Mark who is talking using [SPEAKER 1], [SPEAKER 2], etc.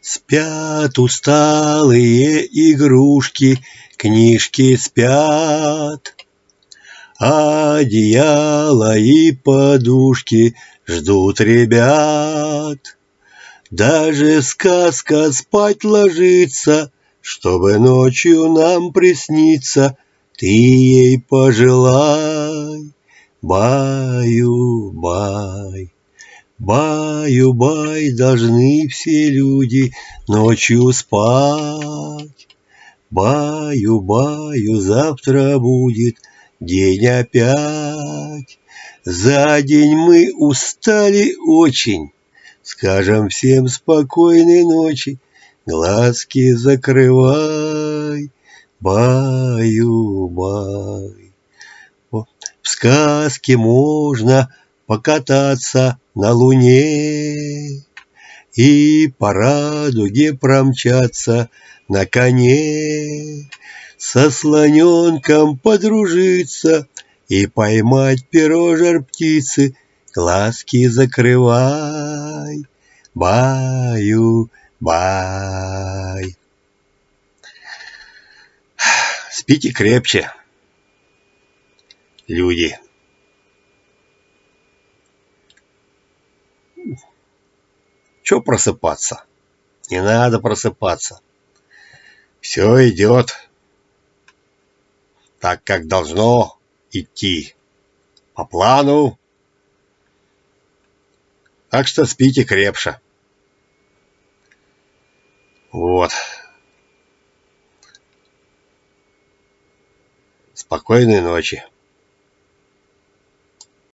[SPEAKER 1] Спят усталые игрушки, книжки спят. Одеяло и подушки ждут ребят. Даже сказка спать ложится, Чтобы ночью нам присниться, Ты ей пожелай, баю-бай. Баю-бай, должны все люди ночью спать. Баю-баю, завтра будет день опять. За день мы устали очень, Скажем всем спокойной ночи, Глазки закрывай, баю-бай. В сказке можно покататься на луне И по радуге промчаться на коне, Со слоненком подружиться И поймать перо жар птицы, Глазки закрывай, баю, бай. Спите крепче, люди. Че просыпаться? Не надо просыпаться. Все идет так, как должно идти. По плану. Так что спите крепше. Вот. Спокойной ночи.